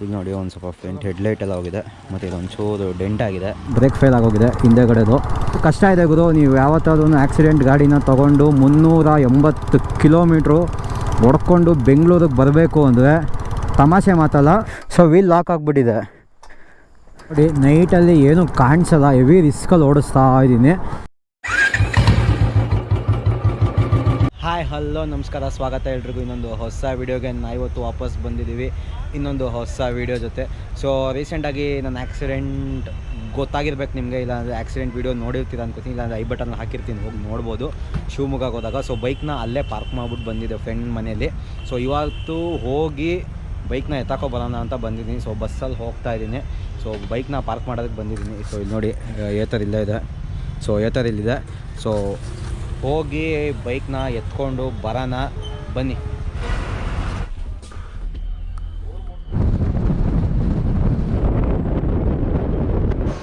ಇಲ್ಲಿ ನೋಡಿ ಒಂದು ಸ್ವಲ್ಪ ಫ್ರಂಟ್ ಹೆಡ್ಲೈಟ್ ಎಲ್ಲ ಹೋಗಿದೆ. ಮತ್ತು ಇದೊಂದು ಚೂರು ಡೆಂಟ್ ಆಗಿದೆ. ಬ್ರೇಕ್ ಫೇಲ್ ಆಗೋಗಿದೆ ಹಿಂದೆಗಡೆದು ಕಷ್ಟ ಇದೆ ಗುರು, ನೀವು ಯಾವತ್ತಾದ್ರೂ ಆಕ್ಸಿಡೆಂಟ್ ಗಾಡಿನ ತೊಗೊಂಡು ಮುನ್ನೂರ ಎಂಬತ್ತು ಕಿಲೋಮೀಟ್ರು ಹೊಡ್ಕೊಂಡು ಬೆಂಗಳೂರಿಗೆ ಬರಬೇಕು ಅಂದರೆ ತಮಾಷೆ ಮಾತಲ್ಲ. ಸೊ ವೀಲ್ ಲಾಕ್ ಆಗಿಬಿಟ್ಟಿದೆ. ನೋಡಿ ನೈಟಲ್ಲಿ ಏನು ಕಾಣಿಸಲ್ಲ ಹೆವಿ ರಿಸ್ಕಲ್ಲಿ ಓಡಿಸ್ತಾ ಇದ್ದೀನಿ ಹಾಯ್ ಹಲೋ, ನಮಸ್ಕಾರ, ಸ್ವಾಗತ ಎಲ್ರಿಗೂ. ಇನ್ನೊಂದು ಹೊಸ ವೀಡಿಯೋಗೆ ನಾ ಇವತ್ತು ವಾಪಸ್ ಬಂದಿದ್ದೀವಿ. ಇನ್ನೊಂದು ಹೊಸ ವೀಡಿಯೋ ಜೊತೆ. ಸೊ ರೀಸೆಂಟಾಗಿ ನನ್ನ ಆ್ಯಕ್ಸಿಡೆಂಟ್ ಗೊತ್ತಾಗಿರ್ಬೇಕು ನಿಮಗೆ, ಇಲ್ಲಾಂದರೆ ಆಕ್ಸಿಡೆಂಟ್ ವೀಡಿಯೋ ನೋಡಿರ್ತೀರ ಅನ್ಕೋತೀನಿ, ಇಲ್ಲಾಂದರೆ ಐ ಬಟನ್ ಹಾಕಿರ್ತೀನಿ, ಹೋಗಿ ನೋಡ್ಬೋದು. ಶಿವಮೊಗ್ಗಕ್ಕೆ ಹೋದಾಗ ಸೊ ಬೈಕ್ನ ಅಲ್ಲೇ ಪಾರ್ಕ್ ಮಾಡ್ಬಿಟ್ಟು ಬಂದಿದ್ದೆ ಫ್ರೆಂಡ್ ಮನೆಯಲ್ಲಿ. ಸೊ ಇವತ್ತು ಹೋಗಿ ಬೈಕ್ನ ಎತ್ತಾಕೋ ಬರೋಣ ಅಂತ ಬಂದಿದ್ದೀನಿ. ಸೊ ಬಸ್ಸಲ್ಲಿ ಹೋಗ್ತಾ ಇದ್ದೀನಿ. ಸೊ ಬೈಕ್ನ ಪಾರ್ಕ್ ಮಾಡೋದಕ್ಕೆ ಬಂದಿದ್ದೀನಿ. ಸೊ ಇಲ್ಲಿ ನೋಡಿ, ಏತರ್ ಇಲ್ಲೇ ಇದೆ. ಸೊ ಏತರ್ ಇಲ್ಲಿದೆ. ಸೊ ಹೋಗಿ ಬೈಕ್ನ ಎತ್ಕೊಂಡು ಬರೋಣ ಬನ್ನಿ.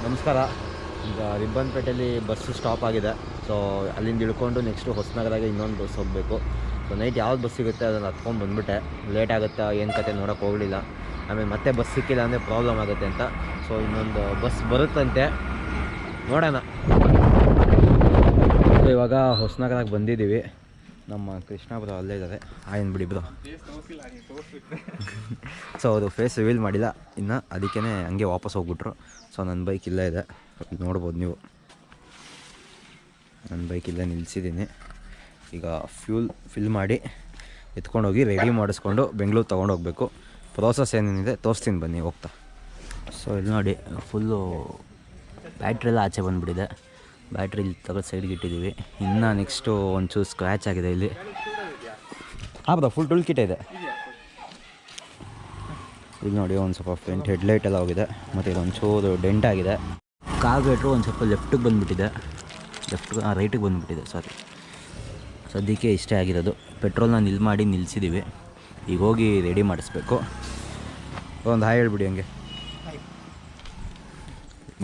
ನಮಸ್ಕಾರ. ಈಗ ರಿಬ್ಬನ್ಪೇಟೆಯಲ್ಲಿ ಬಸ್ಸು ಸ್ಟಾಪ್ ಆಗಿದೆ. ಸೊ, ಅಲ್ಲಿಂದ ಇಳ್ಕೊಂಡು ನೆಕ್ಸ್ಟು ಹೊಸನಗರಾಗೆ ಇನ್ನೊಂದು ಬಸ್ ಹೋಗಬೇಕು. ಸೊ ನೈಟ್ ಯಾವ್ದು ಬಸ್ ಸಿಗುತ್ತೆ ಅದನ್ನು ಹತ್ಕೊಂಡು ಬಂದುಬಿಟ್ಟೆ. ಲೇಟ್ ಆಗುತ್ತೆ, ಏನು ಕತೆ ನೋಡೋಕ್ಕೆ ಹೋಗಲಿಲ್ಲ. ಆಮೇಲೆ ಮತ್ತೆ ಬಸ್ ಸಿಕ್ಕಿಲ್ಲ ಅಂದರೆ ಪ್ರಾಬ್ಲಮ್ ಆಗುತ್ತೆ ಅಂತ. ಸೊ ಇನ್ನೊಂದು ಬಸ್ ಬರುತ್ತಂತೆ. ನೋಡೋಣ. ಇವಾಗ ಹೊಸನಗರಕ್ಕೆ ಬಂದಿದ್ದೀವಿ. ನಮ್ಮ ಕೃಷ್ಣ ಅಲ್ಲೇ ಇದ್ದಾರೆ. ಆಯನ್ ಬಿಡಿ ಬ್ರೋ. ಸೊ ಅವರು ಫೇಸ್ ರಿವೀಲ್ ಮಾಡಿಲ್ಲ. ಇನ್ನು ಅದಕ್ಕೇ ಹಂಗೆ ವಾಪಸ್ ಹೋಗ್ಬಿಟ್ರು. ಸೊ ನನ್ನ ಬೈಕ್ ಇಲ್ಲೇ ಇದೆ. ನೋಡ್ಬೋದು ನೀವು. ನನ್ನ ಬೈಕ್ ಇಲ್ಲೇ ನಿಲ್ಲಿಸಿದ್ದೀನಿ ಈಗ ಫ್ಯೂಲ್ ಫಿಲ್ ಮಾಡಿ ಎತ್ಕೊಂಡೋಗಿ ರೆಡಿ ಮಾಡಿಸ್ಕೊಂಡು ಬೆಂಗಳೂರು ತೊಗೊಂಡು ಹೋಗಬೇಕು. ಪ್ರೋಸೆಸ್ ಏನೇನಿದೆ ತೋರಿಸ್ತೀನಿ ಬನ್ನಿ, ಹೋಗ್ತಾ. ಸೊ ಇಲ್ಲಿ ನೋಡಿ ಫುಲ್ಲು ಬ್ಯಾಟ್ರಿ ಎಲ್ಲ ಆಚೆ ಬಂದುಬಿಟ್ಟಿದೆ. ಬ್ಯಾಟ್ರಿ ಇಲ್ಲಿ ತಗೋ ಸೈಡ್ಗೆ ಇಟ್ಟಿದ್ದೀವಿ. ಇನ್ನು ನೆಕ್ಸ್ಟು ಒಂಚೂರು ಸ್ಕ್ರ್ಯಾಚ್ ಆಗಿದೆ ಇಲ್ಲಿ. ಹಾಂ ಬರೋ ಫುಲ್ ಟುಲ್ ಕಿಟ್ ಇದೆ. ಇಲ್ಲಿ ನೋಡಿ ಒಂದು ಸ್ವಲ್ಪ ಫ್ರಂಟ್ ಹೆಡ್ಲೈಟ್ ಎಲ್ಲ ಹೋಗಿದೆ. ಮತ್ತು ಇದೊಂದು ಚೂರು ಡೆಂಟ್ ಆಗಿದೆ. ಕಾರ್ಬೇಟ್ರು ಒಂದು ಸ್ವಲ್ಪ ಲೆಫ್ಟಿಗೆ ಬಂದುಬಿಟ್ಟಿದೆ. ಲೆಫ್ಟ್ ರೈಟಿಗೆ ಬಂದುಬಿಟ್ಟಿದೆ ಸಾರಿ ಸದ್ಯಕ್ಕೆ ಇಷ್ಟೇ ಆಗಿರೋದು. ಪೆಟ್ರೋಲ್ನ ನಿಲ್ ಮಾಡಿ ನಿಲ್ಲಿಸಿದ್ದೀವಿ ಈಗ ಹೋಗಿ ರೆಡಿ ಮಾಡಿಸ್ಬೇಕು. ಒಂದು ಹಾಯ್ ಹೇಳ್ಬಿಡಿ ಹಂಗೆ.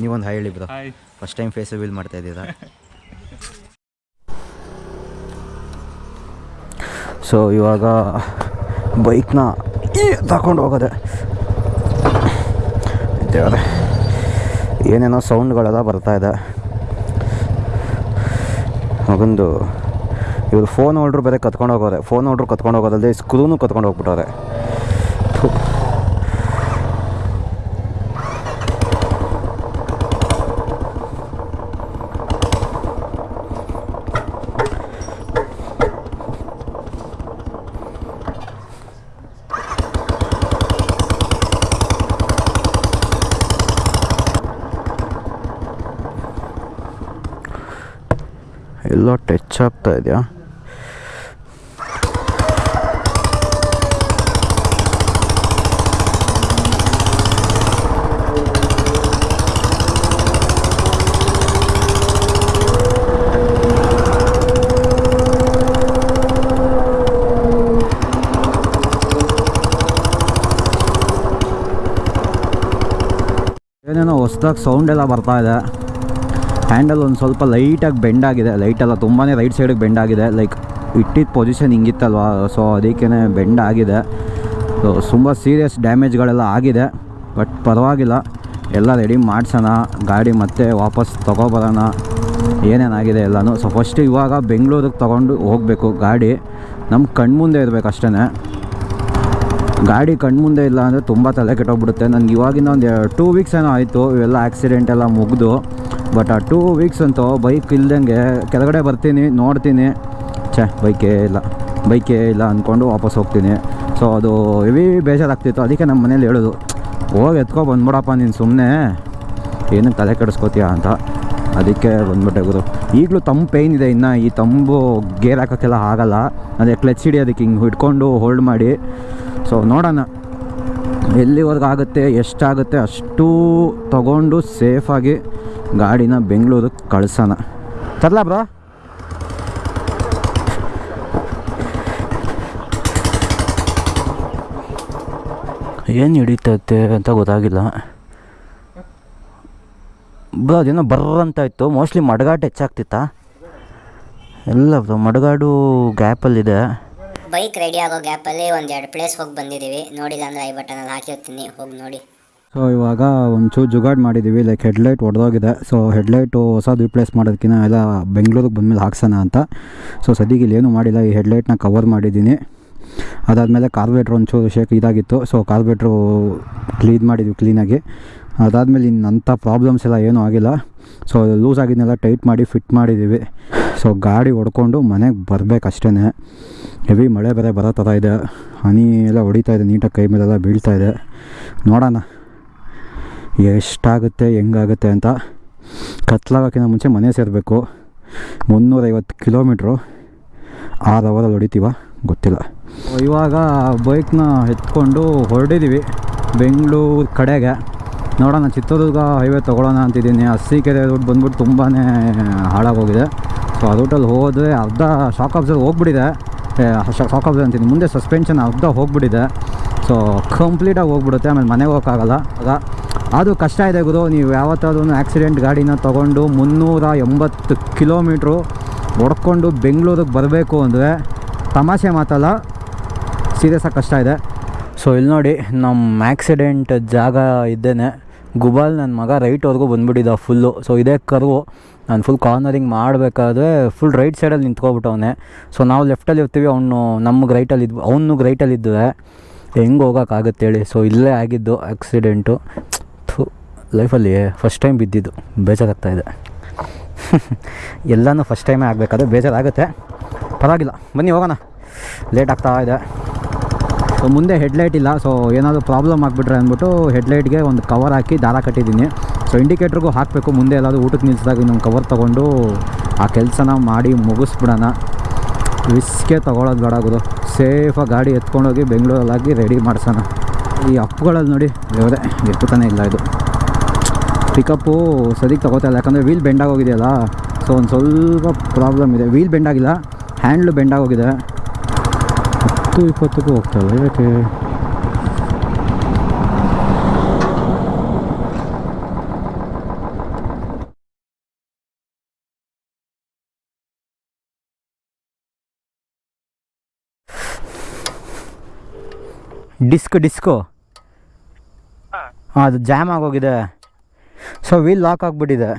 ನೀವೊಂದು ಹಾಯ್ ಹೇಳಿ bro first time face reveal ಮಾಡ್ತಾ ಇದ್ದೀರಾ? ಸೊ, ಇವಾಗ ಬೈಕ್ನ ತಗೊಂಡು ಹೋಗೋದೆ. ಏನೇನೋ ಸೌಂಡ್ಗಳೆಲ್ಲ ಬರ್ತಾ ಇದೆ. ಮಗಂದು, ಇವರು ಫೋನ್ ಹೋಲ್ಡ್ರು ಬೇರೆ ಕತ್ಕೊಂಡು ಹೋಗೋರೆ. ಫೋನ್ ಹೋಲ್ಡ್ರು ಕತ್ಕೊಂಡು ಹೋಗೋದಲ್ಲದೆ ಸ್ಕ್ರೂನು ಕತ್ಕೊಂಡು ಹೋಗ್ಬಿಟ್ಟವ್ರೆ. ಎಲ್ಲೋ ಟಚ್ ಆಗ್ತಾ ಇದೆಯಾ ಏನೇನೋ ಹೊಸ್ದಾಗಿ ಸೌಂಡ್ ಎಲ್ಲ ಬರ್ತಾ ಇದೆ. ಹ್ಯಾಂಡಲ್ ಒಂದು ಸ್ವಲ್ಪ ಲೈಟಾಗಿ ಬೆಂಡ್ ಆಗಿದೆ. ಲೈಟೆಲ್ಲ ತುಂಬಾ ರೈಟ್ ಸೈಡಿಗೆ ಬೆಂಡ್ ಆಗಿದೆ. ಲೈಕ್ ಇಟ್ಟಿದ್ದ ಪೊಸಿಷನ್ ಹಿಂಗಿತ್ತಲ್ವಾ? ಸೊ ಅದಕ್ಕೇ ಬೆಂಡ್ ಆಗಿದೆ. ಸೊ ತುಂಬ ಸೀರಿಯಸ್ ಡ್ಯಾಮೇಜ್ಗಳೆಲ್ಲ ಆಗಿದೆ. ಬಟ್ ಪರವಾಗಿಲ್ಲ. ಎಲ್ಲ ರೆಡಿ ಮಾಡ್ಸೋಣ. ಗಾಡಿ ಮತ್ತೆ ವಾಪಸ್ ತೊಗೊಬರೋಣ. ಏನೇನಾಗಿದೆ ಎಲ್ಲನೂ. ಸೊ ಫಸ್ಟ್ ಇವಾಗ ಬೆಂಗಳೂರಿಗೆ ತೊಗೊಂಡು ಹೋಗಬೇಕು ಗಾಡಿ. ನಮ್ಮ ಕಣ್ಮುಂದೆ ಇರಬೇಕು ಅಷ್ಟೇ ಗಾಡಿ ಕಣ್ಮುಂದೆ ಇಲ್ಲ ಅಂದರೆ ತುಂಬ ತಲೆ ಕೆಟ್ಟೋಗ್ಬಿಡುತ್ತೆ. ನನಗೆ ಇವಾಗಿನ ಒಂದು ಟೂ ವೀಕ್ಸ್ ಏನೋ ಆಯಿತು. ಇವೆಲ್ಲ ಆ್ಯಕ್ಸಿಡೆಂಟ್ ಎಲ್ಲ ಮುಗಿದು. ಬಟ್ ಆ ಟೂ ವೀಕ್ಸ್ ಅಂತೂ ಬೈಕ್ ಇಲ್ದಂಗೆ ಕೆಳಗಡೆ ಬರ್ತೀನಿ, ನೋಡ್ತೀನಿ. ಛೇ ಬೈಕೇ ಇಲ್ಲ. ಬೈಕೇ ಇಲ್ಲ ಅಂದ್ಕೊಂಡು ವಾಪಸ್ ಹೋಗ್ತೀನಿ. ಸೊ ಅದು ಹೆವಿ ಬೇಜಾರಾಗ್ತಿತ್ತು. ಅದಕ್ಕೆ ನಮ್ಮ ಮನೇಲಿ ಹೇಳೋದು, ಹೋಗಿ ಎತ್ಕೊ, ಬಂದ್ಬಿಡಪ್ಪ ನೀನು ಸುಮ್ಮನೆ ಏನಕ್ಕೆ ತಲೆ ಕೆಡಿಸ್ಕೋತೀಯ ಅಂತ. ಅದಕ್ಕೆ ಬಂದ್ಬಿಟ್ಟೆ ಗುರು. ಈಗಲೂ ತಂಪು ಪೇಯ್ನ್ ಇದೆ ಇನ್ನು. ಈ ತಂಬು ಗೇರ್ ಹಾಕೋಕ್ಕೆಲ್ಲ ಆಗಲ್ಲ. ಅದೇ ಕ್ಲಚ್ ಹಿಡಿ ಅದಕ್ಕೆ ಹಿಂಗೆ ಹಿಡ್ಕೊಂಡು ಹೋಲ್ಡ್ ಮಾಡಿ. ಸೊ ನೋಡೋಣ. ಎಲ್ಲಿವರೆಗೂ ಆಗುತ್ತೆ ಎಷ್ಟಾಗುತ್ತೆ ಅಷ್ಟು ತಗೊಂಡು ಸೇಫಾಗಿ ಗಾಡಿನ ಬೆಂಗಳೂರಿಗೆ ಕಳ್ಸೋಣ. ತರಲ ಬ್ರೋ. ಏನು ಹಿಡಿತೈತೆ ಅಂತ ಗೊತ್ತಾಗಿಲ್ಲ. ಬ್ರೋ, ಅದೇನೋ ಬರ್ರ ಅಂತ ಇತ್ತು ಮೋಸ್ಟ್ಲಿ ಮಡ್ಗಾಡು ಹೆಚ್ಚಾಗ್ತಿತ್ತಾ? ಎಲ್ಲ ಬ್ರೋ, ಮಡ್ಗಾಡು ಗ್ಯಾಪಲ್ಲಿದೆ. ಬೈಕ್ ರೆಡಿ ಆಗೋ ಗ್ಯಾಪಲ್ಲಿ ಒಂದೆರಡು ಪ್ಲೇಸ್ ಹೋಗಿ ಬಂದಿದ್ದೀವಿ. ನೋಡಿಲ್ಲ ಅಂದರೆ ಐ ಬಟನಲ್ಲಿ ಹಾಕಿರ್ತೀನಿ ಹೋಗಿ ನೋಡಿ. ಸೊ ಇವಾಗ ಒಂಚೂರು ಜುಗಾಡ್ ಮಾಡಿದ್ದೀವಿ ಲೈಕ್ ಹೆಡ್ಲೈಟ್ ಒಡೆದೋಗಿದೆ. ಸೊ ಹೆಡ್ಲೈಟು ಹೊಸದು ರಿಪ್ಲೇಸ್ ಮಾಡೋದಕ್ಕಿಂತ ಎಲ್ಲ ಬೆಂಗಳೂರಿಗೆ ಬಂದಮೇಲೆ ಹಾಕ್ಸೋಣ ಅಂತ. ಸೊ ಸದ್ಯಕ್ಕೆ ಇಲ್ಲಿ ಏನೂ ಮಾಡಿಲ್ಲ, ಈ ಹೆಡ್ಲೈಟ್ನ ಕವರ್ ಮಾಡಿದ್ದೀನಿ. ಅದಾದಮೇಲೆ ಕಾರ್ಬೇಟ್ರ್ ಒಂಚೂರು ಶೇಕ್ ಇದಾಗಿತ್ತು. ಸೊ ಕಾರ್ಬೇಟ್ರು ಕ್ಲೀನ್ ಮಾಡಿದ್ವಿ ಕ್ಲೀನಾಗಿ ಅದಾದಮೇಲೆ ಇನ್ನಂಥ ಪ್ರಾಬ್ಲಮ್ಸ್ ಎಲ್ಲ ಏನೂ ಆಗಿಲ್ಲ. ಸೊ ಲೂಸ್ ಆಗಿದ್ದನ್ನೆಲ್ಲ ಟೈಟ್ ಮಾಡಿ ಫಿಟ್ ಮಾಡಿದ್ದೀವಿ ಸೊ ಗಾಡಿ ಹೊಡ್ಕೊಂಡು ಮನೆಗೆ ಬರಬೇಕಷ್ಟೇ ಹೆವಿ ಮಳೆ ಬೇರೆ ಬರೋ ಥರ ಇದೆ. ಹನಿ ಎಲ್ಲ ಹೊಡಿತಾ ಇದೆ, ನೀಟಾಗಿ ಕೈ ಮೇಲೆಲ್ಲ ಬೀಳ್ತಾ ಇದೆ. ನೋಡೋಣ. ಎಷ್ಟಾಗುತ್ತೆ, ಹೆಂಗಾಗುತ್ತೆ ಅಂತ ಕತ್ಲಾಗೋಕ್ಕಿಂತ ಮುಂಚೆ ಮನೆ ಸೇರಬೇಕು. ಮುನ್ನೂರೈವತ್ತು ಕಿಲೋಮೀಟ್ರು. ಆರು ಅವರಲ್ಲಿ ಹೊಡಿತೀವ? ಗೊತ್ತಿಲ್ಲ. ಇವಾಗ ಬೈಕ್ನ ಎತ್ಕೊಂಡು ಹೊರಡಿದ್ದೀವಿ ಬೆಂಗಳೂರು ಕಡೆಗೆ. ನೋಡೋಣ, ಚಿತ್ರದುರ್ಗ ಹೈವೇ ತೊಗೊಳ್ಳೋಣ ಅಂತಿದ್ದೀನಿ. ಅರಸೀಕೆರೆ ರೂಟ್ ಬಂದ್ಬಿಟ್ಟು ತುಂಬಾ ಹಾಳಾಗೋಗಿದೆ. ಸೊ ಆ ರೂಟಲ್ಲಿ ಹೋದರೆ ಅರ್ಧ ಶಾಕ್ ಅಬ್ಸರ್ ಹೋಗ್ಬಿಟ್ಟಿದೆ. ಶಾಕ್ ಅಬ್ಸರ್ ಅಂತೀನಿ. ಮುಂದೆ ಸಸ್ಪೆನ್ಷನ್ ಅರ್ಧ ಹೋಗ್ಬಿಟ್ಟಿದೆ. ಸೊ ಕಂಪ್ಲೀಟಾಗಿ ಹೋಗ್ಬಿಡುತ್ತೆ. ಆಮೇಲೆ ಮನೆಗೆ ಹೋಗೋಕ್ಕಾಗಲ್ಲ. ಆಗ ಅದು ಕಷ್ಟ ಇದೆ ಗುರು. ನೀವು ಯಾವತ್ತಾದ್ರೂ ಆಕ್ಸಿಡೆಂಟ್ ಗಾಡಿನ ತೊಗೊಂಡು ಮುನ್ನೂರ ಎಂಬತ್ತು ಕಿಲೋಮೀಟ್ರು ಹೊಡ್ಕೊಂಡು ಬೆಂಗಳೂರಿಗೆ ಬರಬೇಕು ಅಂದರೆ ತಮಾಷೆ ಮಾತಲ್ಲ ಸೀರಿಯಸ್ಸಾಗಿ ಕಷ್ಟ ಇದೆ. ಸೊ ಇಲ್ಲಿ ನೋಡಿ ನಮ್ಮ ಆಕ್ಸಿಡೆಂಟ್ ಜಾಗ ಇದ್ದೇನೆ. ಗುಬಾಲ್ ನನ್ನ ಮಗ ರೈಟ್ವರೆಗೂ ಬಂದುಬಿಟ್ಟಿದ್ದ ಫುಲ್ಲು ಸೊ ಇದೇ ಕರ್ವು. ನಾನು ಫುಲ್ ಕಾರ್ನರಿಂಗ್ ಮಾಡಬೇಕಾದ್ರೆ ಫುಲ್ ರೈಟ್ ಸೈಡಲ್ಲಿ ನಿಂತ್ಕೊಬಿಟ್ಟವನೆ. ಸೊ ನಾವು ಲೆಫ್ಟಲ್ಲಿ ಇರ್ತೀವಿ, ಅವನು ನಮ್ಗೆ ರೈಟಲ್ಲಿ ಇದ್ವು ಅವನು ರೈಟಲ್ಲಿ ಇದ್ದರೆ ಹೆಂಗೆ ಹೋಗೋಕ್ಕಾಗುತ್ತೆ ಹೇಳಿ. ಸೊ ಇಲ್ಲೇ ಆಗಿದ್ದು ಆಕ್ಸಿಡೆಂಟು ಥು ಲೈಫಲ್ಲಿ ಫಸ್ಟ್ ಟೈಮ್ ಬಿದ್ದಿದ್ದು. ಬೇಜಾರಾಗ್ತಾ ಇದೆ. ಎಲ್ಲನೂ ಫಸ್ಟ್ ಟೈಮೇ ಆಗಬೇಕಾದ್ರೆ ಬೇಜಾರಾಗುತ್ತೆ. ಪರವಾಗಿಲ್ಲ. ಬನ್ನಿ, ಹೋಗೋಣ. ಲೇಟ್ ಆಗ್ತಾ ಇದೆ. ಸೊ ಮುಂದೆ ಹೆಡ್ಲೈಟ್ ಇಲ್ಲ. ಸೊ ಏನಾದರೂ ಪ್ರಾಬ್ಲಮ್ ಆಗಿಬಿಟ್ರೆ ಅಂದ್ಬಿಟ್ಟು ಹೆಡ್ಲೈಟ್ಗೆ ಒಂದು ಕವರ್ ಹಾಕಿ ದಾರ ಕಟ್ಟಿದ್ದೀನಿ. ಸೊ ಇಂಡಿಕೇಟ್ರಿಗೂ ಹಾಕಬೇಕು. ಮುಂದೆ ಎಲ್ಲಾದರೂ ಊಟಕ್ಕೆ ನಿಲ್ಲಿಸಿದಾಗ ಇನ್ನೊಂದು ಕವರ್ ತೊಗೊಂಡು ಆ ಕೆಲಸನ ಮಾಡಿ ಮುಗಿಸ್ಬಿಡೋಣ. ರಿಸ್ಕೇ ತೊಗೊಳೋದು ಬೇಡ ಗುರು. ಸೇಫಾಗಿ ಗಾಡಿ ಎತ್ಕೊಂಡೋಗಿ ಬೆಂಗಳೂರಲ್ಲಾಗಿ ರೆಡಿ ಮಾಡಿಸೋಣ. ಈ ಅಪ್ಗಳಲ್ಲಿ ನೋಡಿ, ದೇವರೇ, ಎತ್ತುತ್ತಾನೆ ಇಲ್ಲ ಇದು. ಪಿಕಪ್ಪು ಸದ್ಯಕ್ಕೆ ತಗೋತಾ ಇಲ್ಲ ಯಾಕಂದರೆ ವೀಲ್ ಬೆಂಡಾಗೋಗಿದೆಯಲ್ಲ ಸೊ ಒಂದು ಸ್ವಲ್ಪ ಪ್ರಾಬ್ಲಮ್ ಇದೆ. ವೀಲ್ ಬೆಂಡಾಗಿಲ್ಲ ಹ್ಯಾಂಡ್ಲು ಬೆಂಡಾಗೋಗಿದೆ ಹತ್ತು ಇಪ್ಪತ್ತಕ್ಕೂ ಹೋಗ್ತವೆ ಯಾಕೆ ಡಿಸ್ಕ್ ಡಿಸ್ಕು ಹಾಂ. ಅದು ಜಾಮ್ ಆಗೋಗಿದೆ. ಸೊ ವೀಲ್ ಲಾಕ್ ಆಗಿಬಿಟ್ಟಿದೆ.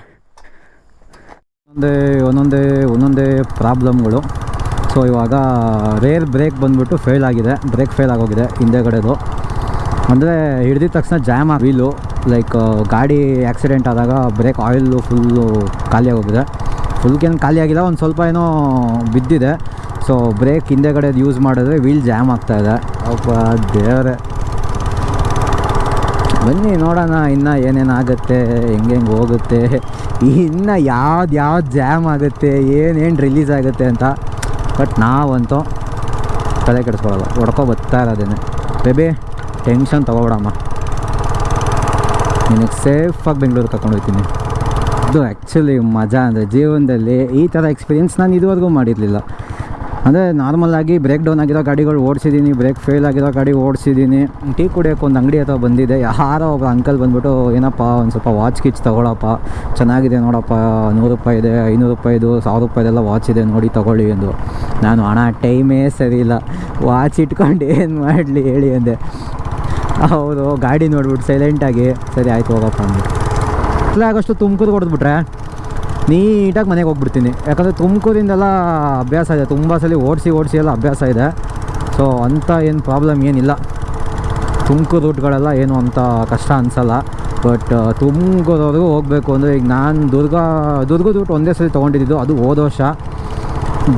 ಒಂದೇ ಒಂದೊಂದೇ ಒಂದೊಂದೇ ಪ್ರಾಬ್ಲಮ್ಗಳು. ಸೊ ಇವಾಗ ರೇರ್ ಬ್ರೇಕ್ ಬಂದ್ಬಿಟ್ಟು ಫೇಲ್ ಆಗಿದೆ. ಬ್ರೇಕ್ ಫೇಲ್ ಆಗೋಗಿದೆ ಹಿಂದೆಗಡೆದು ಅಂದರೆ ಹಿಡ್ದಿದ ತಕ್ಷಣ ಜಾಮ್ ಆ ವೀಲು ಲೈಕ್ ಗಾಡಿ ಆಕ್ಸಿಡೆಂಟ್ ಆದಾಗ ಬ್ರೇಕ್ ಆಯಿಲು ಫುಲ್ಲು ಖಾಲಿ ಆಗೋಗಿದೆ. ಫುಲ್ಗೇನು ಖಾಲಿ ಆಗಿಲ್ಲ, ಒಂದು ಸ್ವಲ್ಪ ಏನೋ ಬಿದ್ದಿದೆ. ಸೊ ಬ್ರೇಕ್ ಹಿಂದೆಗಡೆ ಯೂಸ್ ಮಾಡಿದ್ರೆ ವೀಲ್ ಜಾಮ್ ಆಗ್ತಾಯಿದೆ ಅಪ್ಪ ದೇವರೇ. ಬನ್ನಿ ನೋಡೋಣ, ಇನ್ನು ಏನೇನು ಆಗುತ್ತೆ ಹೆಂಗೆ ಹೆಂಗೆ ಹೋಗುತ್ತೆ, ಇನ್ನು ಯಾವ್ದು ಯಾವ್ದು ಜಾಮ್ ಆಗುತ್ತೆ, ಏನೇನು ರಿಲೀಸ್ ಆಗುತ್ತೆ ಅಂತ. ಬಟ್ ನಾವಂತೂ ತಲೆ ಕೆಡಿಸ್ಕೊಳ್ಳಲ್ಲ ಹೊಡ್ಕೊ ಬರ್ತಾ ಇರೋದೇನೆ. Baby tension ತೊಗೊಬಿಡಮ್ಮ. ನಿನಗೆ ಸೇಫಾಗಿ ಬೆಂಗಳೂರು ಕರ್ಕೊಂಡು ಹೋಗ್ತೀನಿ. ಇದು ಆ್ಯಕ್ಚುಲಿ ಮಜಾ ಅಂದರೆ ಜೀವನದಲ್ಲಿ ಈ ಥರ ಎಕ್ಸ್ಪೀರಿಯೆನ್ಸ್ ನಾನು ಇದುವರೆಗೂ ಮಾಡಿರಲಿಲ್ಲ. ಅಂದರೆ ನಾರ್ಮಲಾಗಿ ಬ್ರೇಕ್ ಡೌನ್ ಆಗಿರೋ ಗಾಡಿಗಳು ಓಡಿಸಿದ್ದೀನಿ ಬ್ರೇಕ್ ಫೇಲ್ ಆಗಿರೋ ಗಾಡಿ ಓಡಿಸಿದ್ದೀನಿ. ಟೀ ಕುಡಿಯೋಕೆ ಒಂದು ಅಂಗಡಿ ಹತ್ರ ಬಂದಿದೆ. ಯಾರೋ ಒಬ್ಬ ಅಂಕಲ್ ಬಂದ್ಬಿಟ್ಟು, ಏನಪ್ಪ, ಒಂದು ಸ್ವಲ್ಪ ವಾಚ್ ಕಿಚ್ ತೊಗೊಳಪ್ಪ. ಚೆನ್ನಾಗಿದೆ ನೋಡಪ್ಪ, ನೂರು ರೂಪಾಯಿ ಇದೆ, ಐನೂರು ರೂಪಾಯಿದು ಸಾವಿರ ರೂಪಾಯಿದೆಲ್ಲ ವಾಚ್ ಇದೆ, ನೋಡಿ ತೊಗೊಳ್ಳಿ ಎಂದು. ನಾನು ಹಣ ಟೈಮೇ ಸರಿ ಇಲ್ಲ. ವಾಚ್ ಇಟ್ಕೊಂಡು ಏನು ಮಾಡಲಿ ಹೇಳಿ ಅಂದೆ. ಹೌದು, ಗಾಡಿ ನೋಡ್ಬಿಟ್ಟು ಸೈಲೆಂಟಾಗಿ ಸರಿ, ಆಯಿತು ಹೋಗಪ್ಪ ಅಂದ್ಬಿಟ್ಟು ಆಗೋಷ್ಟು ತುಮಕೂರು ಹೊಡೆದ್ಬಿಟ್ರೆ ನೀಟಾಗಿ ಮನೆಗೆ ಹೋಗ್ಬಿಡ್ತೀನಿ. ಯಾಕಂದರೆ ತುಮಕೂರಿಂದೆಲ್ಲ ಅಭ್ಯಾಸ ಇದೆ. ತುಂಬ ಸಲ ಓಡಿಸಿ ಓಡಿಸಿ ಎಲ್ಲ ಅಭ್ಯಾಸ ಇದೆ. ಸೊ ಅಂಥ ಏನು ಪ್ರಾಬ್ಲಮ್ ಏನಿಲ್ಲ. ತುಮಕೂರು ರೂಟ್ಗಳೆಲ್ಲ ಏನು ಅಂತ ಕಷ್ಟ ಅನಿಸಲ್ಲ. ಬಟ್ ತುಮಕೂರವ್ರಿಗೂ ಹೋಗಬೇಕು ಅಂದರೆ ಈಗ ನಾನು ದುರ್ಗ ದುರ್ಗದ ರೂಟ್ ಒಂದೇ ಸಲ ತೊಗೊಂಡಿದ್ದು. ಅದು ಹೋದ ವರ್ಷ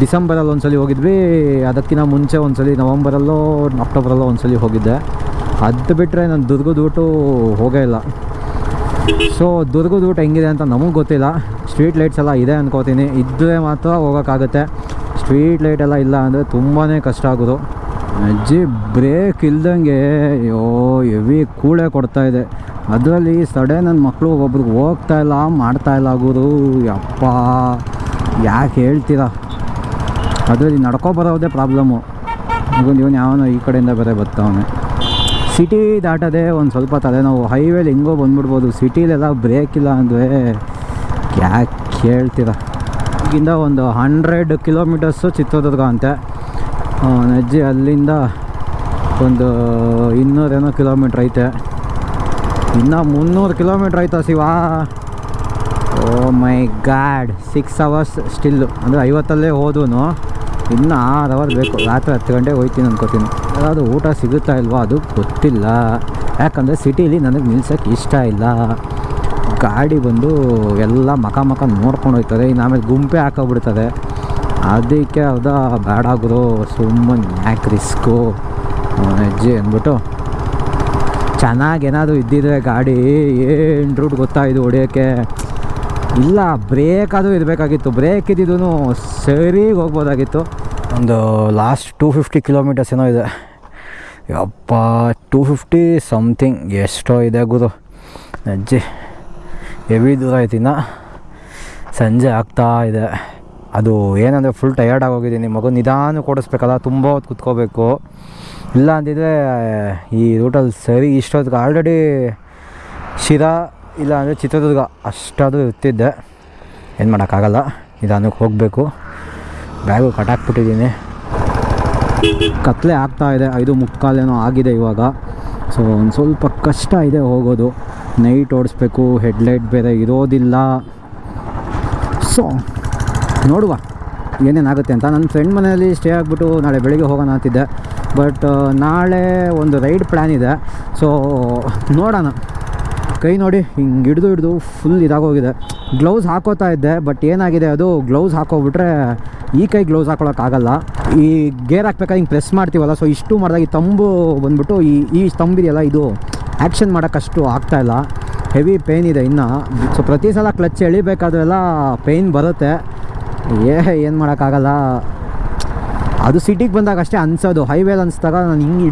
ಡಿಸೆಂಬರಲ್ಲಿ ಒಂದು ಸಲ ಹೋಗಿದ್ವಿ. ಅದಕ್ಕಿಂತ ಮುಂಚೆ ಒಂದು ಸಲ ನವಂಬರಲ್ಲೋ, ಅಕ್ಟೋಬರಲ್ಲೋ ಒಂದು ಸಲ ಹೋಗಿದ್ದೆ. ಅದು ಬಿಟ್ಟರೆ ನಾನು ದುರ್ಗದ ರೂಟು ಹೋಗೇ ಇಲ್ಲ. ಸೊ ದುರ್ಗದ ರೂಟ್ ಹೆಂಗಿದೆ ಅಂತ ನಮಗೆ ಗೊತ್ತಿಲ್ಲ. ಸ್ಟ್ರೀಟ್ ಲೈಟ್ಸ್ ಎಲ್ಲ ಇದೆ ಅನ್ಕೋತೀನಿ. ಇದ್ದರೆ ಮಾತ್ರ ಹೋಗೋಕ್ಕಾಗುತ್ತೆ. ಸ್ಟ್ರೀಟ್ ಲೈಟ್ ಎಲ್ಲ ಇಲ್ಲ ಅಂದರೆ ತುಂಬಾ ಕಷ್ಟ ಆಗೋದು. ಅಜ್ಜಿ, ಬ್ರೇಕ್ ಇಲ್ದಂಗೆ, ಅಯ್ಯೋ, ಹೆವಿ ಕೂಳೆ ಇದೆ. ಅದರಲ್ಲಿ ಸಡನ್ ನನ್ನ ಮಕ್ಕಳು ಒಬ್ರಿಗೆ ಹೋಗ್ತಾ ಇಲ್ಲ, ಮಾಡ್ತಾ ಇಲ್ಲ ಆಗೋದು. ಯಪ್ಪ, ಯಾಕೆ ಹೇಳ್ತೀರಾ? ಅದರಲ್ಲಿ ನಡ್ಕೊ ಬರೋದೇ ಪ್ರಾಬ್ಲಮ್ಮು ಇವನು ಇವನು ಯಾವನೋ ಈ ಕಡೆಯಿಂದ ಬೇರೆ ಬರ್ತಾವನೆ ಸಿಟಿ ದಾಟೋದೇ ಒಂದು ಸ್ವಲ್ಪ ತಲೆನೋವು. ಹೈವೇಲಿ ಹೆಂಗೋ ಬಂದ್ಬಿಡ್ಬೋದು. ಸಿಟೀಲೆಲ್ಲ ಬ್ರೇಕ್ ಇಲ್ಲ ಅಂದರೆ ಯಾಕೆ ಕೇಳ್ತೀರ? ಈಗಿಂದ ಒಂದು ಹಂಡ್ರೆಡ್ ಕಿಲೋಮೀಟರ್ಸು ಚಿತ್ರದುರ್ಗ ಅಂತೆ. ನಜ್ಜಿ ಅಲ್ಲಿಂದ ಒಂದು ಇನ್ನೂರೇನೋ ಕಿಲೋಮೀಟ್ರ್ ಐತೆ. ಇನ್ನು ಮುನ್ನೂರು ಕಿಲೋಮೀಟ್ರ್ ಆಯ್ತಾ Shiva? Oh my god six hours still ಅಂದರೆ ಐವತ್ತಲ್ಲೇ ಹೋದೂ ಇನ್ನು ಆರು ಅವರ್ ಬೇಕು. ರಾತ್ರಿ ಹತ್ತು ಗಂಟೆಗೆ ಹೋಯ್ತೀನಿ ಅನ್ಕೋತೀನಿ. ಯಾವುದು ಊಟ ಸಿಗುತ್ತಾ ಇಲ್ವಾ? ಅದು ಗೊತ್ತಿಲ್ಲ. ಯಾಕಂದರೆ ಸಿಟೀಲಿ ನನಗೆ ನಿಲ್ಸೋಕ್ಕೆ ಇಷ್ಟ ಇಲ್ಲ. ಗಾಡಿ ಬಂದು ಎಲ್ಲ ಮಕ ಮಕ ನೋಡ್ಕೊಂಡು ಹೋಗ್ತದೆ. ಇನ್ನು ಆಮೇಲೆ ಗುಂಪೆ ಹಾಕೋಬಿಡ್ತದೆ. ಅದಕ್ಕೆ ಹೌದಾ ಬೇಡ ಆಗೋದು. ಸುಮ್ಮನೆ ಯಾಕೆ ರಿಸ್ಕು. ಹೆಜ್ಜೆ ಅಂದ್ಬಿಟ್ಟು ಚೆನ್ನಾಗಿ ಏನಾದರೂ ಇದ್ದಿದ್ರೆ ಗಾಡಿ ಏನು ರೂಟ್ ಗೊತ್ತಾ ಇದು ಹೊಡಿಯೋಕ್ಕೆ? ಇಲ್ಲ, ಬ್ರೇಕ್ ಅದು ಇರಬೇಕಾಗಿತ್ತು. ಬ್ರೇಕ್ ಇದ್ದಿದ್ದು ಸರಿ ಹೋಗ್ಬೋದಾಗಿತ್ತು. ಒಂದು ಲಾಸ್ಟ್ ಟೂ ಫಿಫ್ಟಿ ಕಿಲೋಮೀಟರ್ಸ್ ಏನೋ ಇದೆ. ಯಪ್ಪ, ಟೂ ಫಿಫ್ಟಿ ಸಮಥಿಂಗ್ ಎಷ್ಟೋ ಇದೆ ಗುರು. ಅಜ್ಜಿ ಹೆವಿ ದೂರ ಆಯ್ತಿನ್ನ ಸಂಜೆ ಆಗ್ತಾ ಇದೆ. ಅದು ಏನಂದರೆ ಫುಲ್ ಟಯರ್ಡ್ ಆಗೋಗಿದ್ದೀನಿ ಮಗು ನಿಧಾನ ಕೊಡಿಸ್ಬೇಕಲ್ಲ ತುಂಬ ಹೊತ್ತು ಕುತ್ಕೋಬೇಕು. ಇಲ್ಲ ಅಂದಿದ್ರೆ ಈ ರೂಟಲ್ಲಿ ಸರಿ ಇಷ್ಟೊತ್ತಿಗೆ ಆಲ್ರೆಡಿ ಶಿರಾ ಇಲ್ಲ ಅಂದರೆ ಚಿತ್ರದುರ್ಗ ಅಷ್ಟಾದರೂ ಇರ್ತಿದ್ದೆ. ಏನು ಮಾಡೋಕ್ಕಾಗಲ್ಲ, ನಿಧಾನಕ್ಕೆ ಹೋಗಬೇಕು. ಬ್ಯಾಗು ಕಟ್ಟಾಕ್ಬಿಟ್ಟಿದ್ದೀನಿ ಕತ್ಲೆ ಆಗ್ತಾ ಇದೆ. ಐದು ಮುಕ್ಕಾಲೇನೋ ಆಗಿದೆ ಇವಾಗ. ಸೊ ಒಂದು ಸ್ವಲ್ಪ ಕಷ್ಟ ಇದೆ ಹೋಗೋದು. ನೈಟ್ ಓಡಿಸ್ಬೇಕು, ಹೆಡ್ಲೈಟ್ ಬೇರೆ ಇರೋದಿಲ್ಲ. ಸೊ ನೋಡುವ ಏನೇನಾಗುತ್ತೆ ಅಂತ. ನನ್ನ ಫ್ರೆಂಡ್ ಮನೆಯಲ್ಲಿ ಸ್ಟೇ ಆಗಿಬಿಟ್ಟು ನಾಳೆ ಬೆಳಿಗ್ಗೆ ಹೋಗೋಣ ಅಂತಿದ್ದೆ. ಬಟ್ ನಾಳೆ ಒಂದು ರೈಡ್ ಪ್ಲ್ಯಾನ್ ಇದೆ. ಸೊ ನೋಡೋಣ. ಕೈ ನೋಡಿ, ಹಿಂಗೆ ಹಿಡಿದು ಹಿಡಿದು ಫುಲ್ ಇದಾಗೋಗಿದೆ. ಗ್ಲೌಸ್ ಹಾಕೋತಾ ಇದ್ದೆ ಬಟ್ ಏನಾಗಿದೆ ಅದು? ಗ್ಲೌಸ್ ಹಾಕೋಬಿಟ್ರೆ ಈ ಕೈ ಗ್ಲೌಸ್ ಹಾಕೊಳ್ಳೋಕ್ಕಾಗಲ್ಲ ಈ ಗೇರ್ ಹಾಕ್ಬೇಕಾದ್ರೆ ಹಿಂಗೆ ಪ್ರೆಸ್ ಮಾಡ್ತೀವಲ್ಲ ಸೊ ಇಷ್ಟು ಮಾಡಿದಾಗ ಈ ತಂಬು ಬಂದ್ಬಿಟ್ಟು ಈ ಈ ತಂಬಿದೆಯಲ್ಲ ಇದು. ಆ್ಯಕ್ಷನ್ ಮಾಡೋಕ್ಕಷ್ಟು ಆಗ್ತಾಯಿಲ್ಲ ಹೆವಿ ಪೇಯ್ನ್ ಇದೆ ಇನ್ನು. ಸೊ ಪ್ರತಿ ಸಲ ಕ್ಲಚ್ ಎಳಿಬೇಕಾದ್ರೆಲ್ಲ ಪೇಯ್ನ್ ಬರುತ್ತೆ. ಏ, ಏನು ಮಾಡೋಕ್ಕಾಗಲ್ಲ. ಅದು ಸಿಟಿಗೆ ಬಂದಾಗ ಅಷ್ಟೇ ಅನ್ಸೋದು. ಹೈವೇಲಿ ಅನ್ಸ್ದಾಗ ನಾನು ಹಿಂಗೆ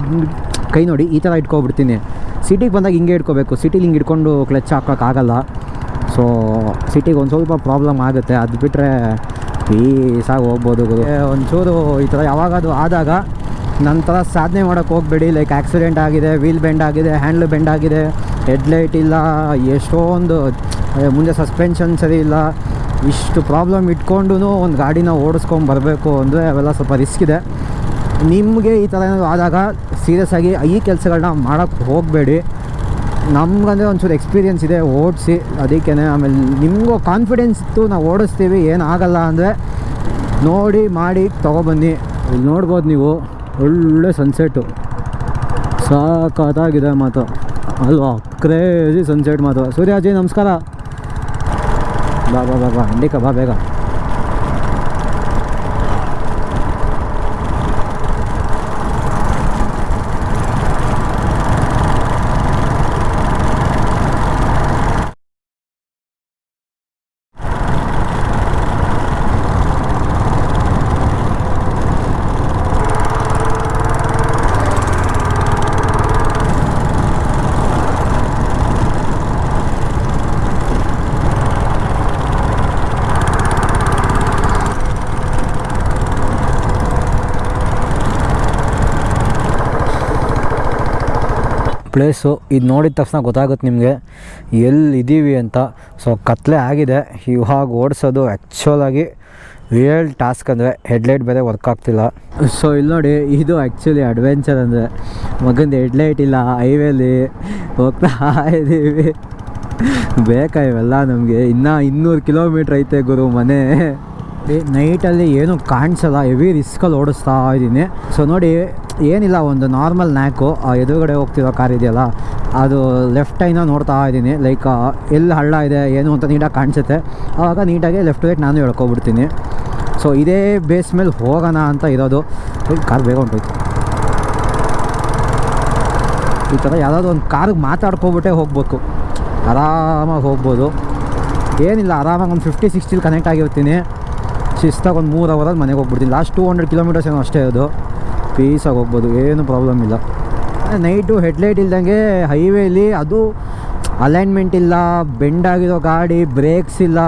ಕೈ ನೋಡಿ ಈ ಥರ ಇಟ್ಕೊಬಿಡ್ತೀನಿ. ಸಿಟಿಗೆ ಬಂದಾಗ ಹಿಂಗೆ ಇಟ್ಕೋಬೇಕು. ಸಿಟಿಲಿ ಹಿಂಗೆ ಇಟ್ಕೊಂಡು ಕ್ಲಚ್ ಹಾಕೋಕ್ಕಾಗಲ್ಲ ಸೊ ಸಿಟಿಗೆ ಒಂದು ಸ್ವಲ್ಪ ಪ್ರಾಬ್ಲಮ್ ಆಗುತ್ತೆ. ಅದು ಬಿಟ್ಟರೆ ಪೀಸಾಗಿ ಹೋಗ್ಬೋದು ಒಂಚೂರು ಈ ಥರ ಯಾವಾಗಾದರೂ ಆದಾಗ ನನ್ನ ಥರ ಸಾಧನೆ ಮಾಡೋಕ್ಕೆ ಹೋಗಬೇಡಿ. ಲೈಕ್ ಆಕ್ಸಿಡೆಂಟ್ ಆಗಿದೆ ವೀಲ್ ಬೆಂಡ್ ಆಗಿದೆ ಹ್ಯಾಂಡ್ಲ್ ಬೆಂಡ್ ಆಗಿದೆ ಹೆಡ್ಲೈಟ್ ಇಲ್ಲ ಎಷ್ಟೊಂದು ಮುಂದೆ ಸಸ್ಪೆನ್ಷನ್ ಸರಿ ಇಲ್ಲ. ಇಷ್ಟು ಪ್ರಾಬ್ಲಮ್ ಇಟ್ಕೊಂಡು ಒಂದು ಗಾಡಿನ ಓಡಿಸ್ಕೊಂಡು ಬರಬೇಕು ಅಂದರೆ ಅವೆಲ್ಲ ಸ್ವಲ್ಪ ರಿಸ್ಕ್ ಇದೆ. ನಿಮಗೆ ಈ ಥರ ಏನಾದರೂ ಆದಾಗ ಸೀರಿಯಸ್ ಆಗಿ ಈ ಕೆಲಸಗಳನ್ನ ಮಾಡೋಕ್ಕೆ ಹೋಗಬೇಡಿ. ನಮ್ಗಂದರೆ ಒಂಚೂರು ಎಕ್ಸ್ಪೀರಿಯೆನ್ಸ್ ಇದೆ, ಓಡಿಸಿ. ಅದಕ್ಕೇ ಆಮೇಲೆ ನಿಮಗೂ ಕಾನ್ಫಿಡೆನ್ಸ್ ಇತ್ತು, ನಾವು ಓಡಿಸ್ತೀವಿ ಏನಾಗಲ್ಲ ಅಂದರೆ ನೋಡಿ, ಮಾಡಿ, ತೊಗೊಬನ್ನಿ. ಇಲ್ಲಿ ನೋಡ್ಬೋದು ನೀವು. ಒಳ್ಳೆ ಸನ್ಸೆಟ್ಟು ಸಾಕಾಗಿದೆ ಮಾತು ಅಲ್ವಾ? ಕ್ರೇಜಿ ಸನ್ಸೆಟ್ ಮಾತು ಸೂರ್ಯಾಜಿ, ನಮಸ್ಕಾರ. ಬಾ ಬಾ ಬಾ ಬಾ. ಇಂಡಿಕ ಬಾ ಬೇಗ. ಪ್ಲೇಸು ಇದು ನೋಡಿದ ತಕ್ಷಣ ಗೊತ್ತಾಗುತ್ತೆ ನಿಮಗೆ. ಎಲ್ಲಿ ಇದ್ದೀವಿ ಅಂತ. ಸೊ ಕತ್ಲೆ ಆಗಿದೆ. ಇವಾಗ ಓಡಿಸೋದು ಆ್ಯಕ್ಚುಲಾಗಿ ರಿಯಲ್ ಟಾಸ್ಕ್ ಅಂದರೆ ಹೆಡ್ಲೈಟ್ ಬೇರೆ ವರ್ಕ್ ಆಗ್ತಿಲ್ಲ. ಸೊ ಇಲ್ಲಿ ನೋಡಿ, ಇದು ಆ್ಯಕ್ಚುಲಿ ಅಡ್ವೆಂಚರ್ ಅಂದರೆ. ಮಗಂದು ಹೆಡ್ಲೈಟ್ ಇಲ್ಲ ಹೈವೇಲಿ ಹೋಗ್ತಾ ಇದ್ದೀವಿ ಬೇಕಾ ಇವೆಲ್ಲ ನಮಗೆ? ಇನ್ನೂ ಇನ್ನೂರು ಕಿಲೋಮೀಟ್ರ್ ಐತೆ ಗುರು ಮನೆ. ನೈಟಲ್ಲಿ ಏನೂ ಕಾಣಿಸಲ್ಲ. ಹೆವಿ ರಿಸ್ಕಲ್ಲಿ ಓಡಿಸ್ತಾ ಇದ್ದೀನಿ ಸೊ ನೋಡಿ ಏನಿಲ್ಲ, ಒಂದು ನಾರ್ಮಲ್ ನ್ಯಾಕು ಎದುರುಗಡೆ ಹೋಗ್ತಿರೋ ಕಾರ್ ಇದೆಯಲ್ಲ, ಅದು ಲೆಫ್ಟ್ ಟೈನ ನೋಡ್ತಾ ಇದ್ದೀನಿ. ಲೈಕ್ ಎಲ್ಲಿ ಹಳ್ಳ ಇದೆ, ಏನು ಅಂತ ನೀಟಾಗಿ ಕಾಣಿಸುತ್ತೆ. ಆವಾಗ ನೀಟಾಗಿ ಲೆಫ್ಟ್ ವೇಟ್ ನಾನು ಹೇಳ್ಕೊಬಿಡ್ತೀನಿ ಸೊ ಇದೇ ಬೇಸ್ ಮೇಲೆ ಹೋಗೋಣ ಅಂತ ಇರೋದು. ಕಾರ್ ಬೇಗ ಹೊಂಟೋಯ್ತು. ಈ ಥರ ಯಾವುದಾದ್ರು ಒಂದು ಕಾರ್ಗೆ ಮಾತಾಡ್ಕೊಬಿಟ್ಟೆ ಹೋಗ್ಬೇಕು. ಆರಾಮಾಗಿ ಹೋಗ್ಬೋದು. ಏನಿಲ್ಲ, ಆರಾಮಾಗಿ ಒಂದು ಫಿಫ್ಟಿ ಸಿಕ್ಸ್ಟಿಲಿ ಕನೆಕ್ಟ್ ಆಗಿರ್ತೀನಿ. ಶಿಸ್ತಾಗಿ ಒಂದು ಮೂರು ಅವರಲ್ಲಿ ಮನೆಗೆ ಹೋಗ್ಬಿಡ್ತೀನಿ. ಲಾಸ್ಟ್ ಟೂ ಹಂಡ್ರೆಡ್ ಕಿಲೋಮೀಟರ್ಸ್ ಏನೋ ಅಷ್ಟೇ ಅದು. ಪೀಸಾಗಿ ಹೋಗ್ಬೋದು, ಏನು ಪ್ರಾಬ್ಲಮ್ ಇಲ್ಲ. ನೈಟು ಹೆಡ್ಲೈಟ್ ಇಲ್ದಂಗೆ ಹೈವೇಲಿ ಅದು ಅಲೈನ್ಮೆಂಟ್ ಇಲ್ಲ ಬೆಂಡ್ ಆಗಿರೋ ಗಾಡಿ ಬ್ರೇಕ್ಸ್ ಇಲ್ಲ.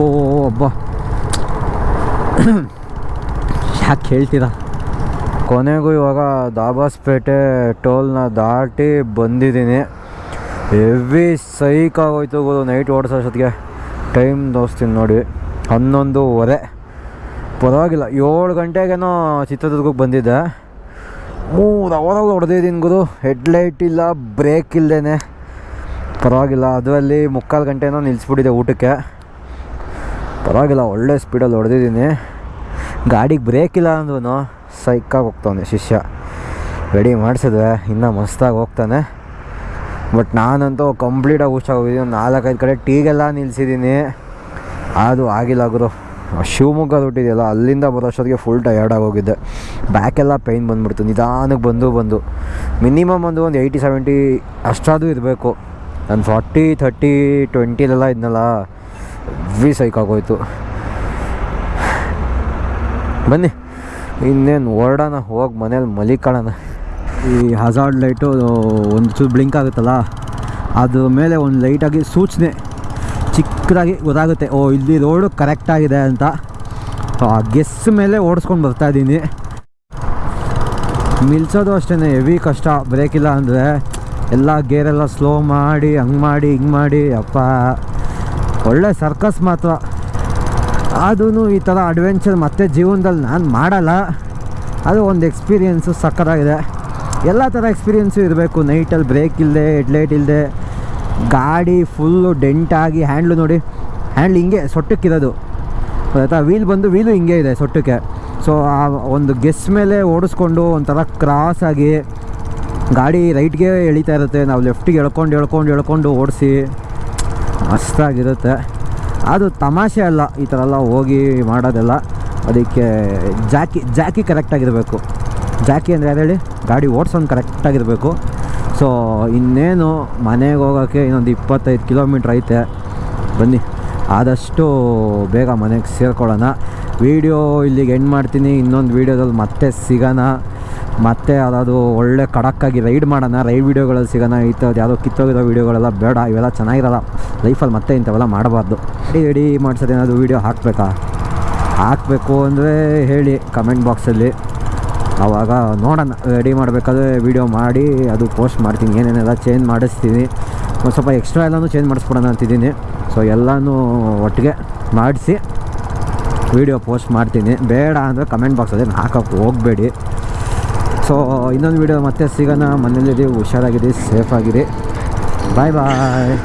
ಓ ಒಬ್ಬ ಯಾಕೆ ಹೇಳ್ತೀರಾ? ಕೊನೆಗೂ ಇವಾಗ ದಾಬಾಸ್ಪೇಟೆ ಟೋಲ್ನ ದಾಟಿ ಬಂದಿದ್ದೀನಿ. ಹೆವಿ ಸೈಕಾಗೋಯ್ತು ನೈಟ್ ಓಡಿಸೋಷ್ಟೊತ್ತಿಗೆ ಟೈಮ್ ದೋಸ್ತೀನಿ ನೋಡಿ, ಹನ್ನೊಂದೂವರೆ. ಪರವಾಗಿಲ್ಲ. ಏಳು ಗಂಟೆಗೇನೋ ಚಿತ್ರದುರ್ಗಕ್ಕೆ ಬಂದಿದ್ದೆ. ಮೂರು ಅವರಲ್ಲಿ ಹೊಡೆದಿದ್ದೀನಿ ಗುರು. ಹೆಡ್ಲೈಟ್ ಇಲ್ಲ, ಬ್ರೇಕ್ ಇಲ್ಲದೇ ಪರವಾಗಿಲ್ಲ, ಅದರಲ್ಲಿ ಮುಕ್ಕಾಲು ಗಂಟೆನೋ ನಿಲ್ಲಿಸ್ಬಿಟ್ಟಿದೆ ಊಟಕ್ಕೆ. ಪರವಾಗಿಲ್ಲ, ಒಳ್ಳೆ ಸ್ಪೀಡಲ್ಲಿ ಹೊಡೆದಿದ್ದೀನಿ. ಗಾಡಿಗೆ ಬ್ರೇಕ್ ಇಲ್ಲ ಅಂದ್ರೂ ಸೈಕಾಗಿ ಹೋಗ್ತಾನೆ ಶಿಷ್ಯ. ರೆಡಿ ಮಾಡಿಸಿದ್ರೆ ಇನ್ನೂ ಮಸ್ತಾಗಿ ಹೋಗ್ತಾನೆ. ಬಟ್ ನಾನಂತೂ ಕಂಪ್ಲೀಟಾಗಿ ಹುಷಾಗೋಗಿದ್ದೀನಿ ಒಂದು ನಾಲ್ಕೈದು ಕಡೆ ಟೀಗೆಲ್ಲ ನಿಲ್ಲಿಸಿದ್ದೀನಿ ಅದು ಆಗಿಲ್ಲ ಗುರು. ಶಿವಮೊಗ್ಗ ದೊಡ್ಡಿದೆಯಲ್ಲ, ಅಲ್ಲಿಂದ ಬರೋಷ್ಟೊತ್ತಿಗೆ ಫುಲ್ ಟಯರ್ಡ್ ಆಗೋಗಿದ್ದೆ ಬ್ಯಾಕೆಲ್ಲ ಪೈನ್ ಬಂದ್ಬಿಡ್ತು, ನಿಧಾನಕ್ಕೆ ಬಂದು ಬಂದು. ಮಿನಿಮಮ್ ಒಂದು ಒಂದು ಏಯ್ಟಿ ಸೆವೆಂಟಿ ಅಷ್ಟಾದರೂ ಇರಬೇಕು. ನಾನು ಫಾರ್ಟಿ ಥರ್ಟಿ ಟ್ವೆಂಟಿಲೆಲ್ಲ ಇದ್ನಲ್ಲ ವಿ ಸೈಕ್ ಆಗೋಯ್ತು. ಬನ್ನಿ, ಇನ್ನೇನು ಹೊರಡೋಣ ಹೋಗಿ ಮನೇಲಿ ಮಲಿಕಾಣ ಈ ಹಜಾರ್ಡ್ ಲೈಟು ಒಂದು ಚೂರು ಬ್ಲಿಂಕ್ ಆಗುತ್ತಲ್ಲ, ಅದ್ರ ಮೇಲೆ ಒಂದು ಲೈಟಾಗಿ ಸೂಚನೆ. ಚಿಕ್ಕದಾಗಿ ಗೊತ್ತಾಗುತ್ತೆ. ಓ, ಇಲ್ಲಿ ರೋಡು ಕರೆಕ್ಟಾಗಿದೆ ಅಂತ. ಗೆಸ್ ಮೇಲೆ ಓಡಿಸ್ಕೊಂಡು ಬರ್ತಾ ಇದ್ದೀನಿ. ನಿಲ್ಸೋದು ಅಷ್ಟೇ ಹೆವಿ ಕಷ್ಟ. ಬ್ರೇಕ್ ಇಲ್ಲ ಅಂದರೆ ಎಲ್ಲ ಗೇರೆಲ್ಲ ಸ್ಲೋ ಮಾಡಿ, ಹಂಗೆ ಮಾಡಿ, ಹಿಂಗೆ ಮಾಡಿ. ಅಪ್ಪ ಒಳ್ಳೆ ಸರ್ಕಸ್ ಮಾತ್ರ. ಅದೂ ಈ ಥರ ಅಡ್ವೆಂಚರ್ ಮತ್ತೆ ಜೀವನದಲ್ಲಿ ನಾನು ಮಾಡಲ್ಲ. ಅದು ಒಂದು ಎಕ್ಸ್ಪೀರಿಯೆನ್ಸು ಸಕ್ಕತ್ತಾಗಿದೆ. ಎಲ್ಲ ಥರ ಎಕ್ಸ್ಪೀರಿಯೆನ್ಸು ಇರಬೇಕು. ನೈಟಲ್ಲಿ ಬ್ರೇಕ್ ಇಲ್ಲದೆ ಹೆಡ್ಲೈಟ್ ಇಲ್ಲದೆ ಗಾಡಿ ಫುಲ್ಲು ಡೆಂಟಾಗಿ ಹ್ಯಾಂಡ್ಲು ನೋಡಿ. ಹ್ಯಾಂಡ್ಲ್ ಹಿಂಗೆ ಸೊಟ್ಟಕ್ಕಿರೋದು. ಆಯಿತಾ ವೀಲ್ ಬಂದು ವೀಲು ಹಿಂಗೆ ಇದೆ ಸೊಟ್ಟಕ್ಕೆ. ಸೊ ಆ ಒಂದು ಗೆಸ್ ಮೇಲೆ ಓಡಿಸ್ಕೊಂಡು ಒಂಥರ ಕ್ರಾಸಾಗಿ ಗಾಡಿ ರೈಟ್ಗೆ ಎಳಿತಾ ಇರುತ್ತೆ. ನಾವು ಲೆಫ್ಟಿಗೆ ಎಳ್ಕೊಂಡು ಎಳ್ಕೊಂಡು ಎಳ್ಕೊಂಡು ಓಡಿಸಿ ಮಸ್ತಾಗಿರುತ್ತೆ ಅದು ತಮಾಷೆ ಅಲ್ಲ, ಈ ಥರ ಎಲ್ಲ ಹೋಗಿ ಮಾಡೋದೆಲ್ಲ. ಅದಕ್ಕೆ ಜಾಕಿ ಜಾಕಿ ಕರೆಕ್ಟಾಗಿರಬೇಕು ಜಾಕಿ ಅಂದರೆ ಯಾರು ಹೇಳಿ? ಗಾಡಿ ಓಡಿಸೋನು ಕರೆಕ್ಟಾಗಿರಬೇಕು ಸೊ, ಇನ್ನೇನು ಮನೆಗೆ ಹೋಗೋಕ್ಕೆ ಇನ್ನೊಂದು ಇಪ್ಪತ್ತೈದು ಕಿಲೋಮೀಟ್ರ್ ಐತೆ. ಬನ್ನಿ. ಆದಷ್ಟು ಬೇಗ ಮನೆಗೆ ಸೇರ್ಕೊಳ್ಳೋಣ. ವೀಡಿಯೋ ಇಲ್ಲಿಗೆ ಎಂಡ್ ಮಾಡ್ತೀನಿ. ಇನ್ನೊಂದು ವೀಡಿಯೋದಲ್ಲಿ ಮತ್ತೆ ಸಿಗೋಣ. ಮತ್ತೆ ಅದಾವುದು ಒಳ್ಳೆ ಕಡಕ್ಕಾಗಿ ರೈಡ್ ಮಾಡೋಣ. ರೈಡ್ ವೀಡಿಯೋಗಳಲ್ಲಿ ಸಿಗೋಣ. ಈ ಥರದ್ದು ಯಾವುದೋ ಕಿತ್ತೋಗಿರೋ ವೀಡಿಯೋಗಳೆಲ್ಲ ಬೇಡ. ಇವೆಲ್ಲ ಚೆನ್ನಾಗಿರಲ್ಲ. ಲೈಫಲ್ಲಿ ಮತ್ತೆ ಇಂಥವೆಲ್ಲ ಮಾಡಬಾರ್ದು. ರೆಡಿ ಮಾಡ್ಸೋದು ಏನಾದರೂ ವೀಡಿಯೋ ಹಾಕಬೇಕಾ? ಹಾಕಬೇಕು ಅಂದರೆ ಹೇಳಿ ಕಮೆಂಟ್ ಬಾಕ್ಸಲ್ಲಿ. ಆವಾಗ ನೋಡೋಣ ರೆಡಿ ಮಾಡಬೇಕಾದ್ರೆ ವೀಡಿಯೋ ಮಾಡಿ, ಅದು ಪೋಸ್ಟ್ ಮಾಡ್ತೀನಿ, ಏನೇನೆಲ್ಲ ಚೇಂಜ್ ಮಾಡಿಸ್ತೀನಿ. ಒಂದು ಸ್ವಲ್ಪ ಎಕ್ಸ್ಟ್ರಾ ಎಲ್ಲನೂ ಚೇಂಜ್ ಮಾಡಿಸ್ಬಿಡೋಣ ಅಂತಿದ್ದೀನಿ. ಸೊ ಎಲ್ಲನೂ ಒಟ್ಟಿಗೆ ಮಾಡಿಸಿ ವೀಡಿಯೋ ಪೋಸ್ಟ್ ಮಾಡ್ತೀನಿ. ಬೇಡ ಅಂದರೆ ಕಮೆಂಟ್ ಬಾಕ್ಸಲ್ಲಿ ಹಾಕೋಕ್ಕೆ ಹೋಗಬೇಡಿ. ಸೊ ಇನ್ನೊಂದು ವೀಡಿಯೋ ಮತ್ತೆ ಸಿಗೋಣ. ಮನೇಲಿದ್ದೀವಿ ಹುಷಾರಾಗಿರಿ ಸೇಫಾಗಿರಿ ಬಾಯ್ ಬಾಯ್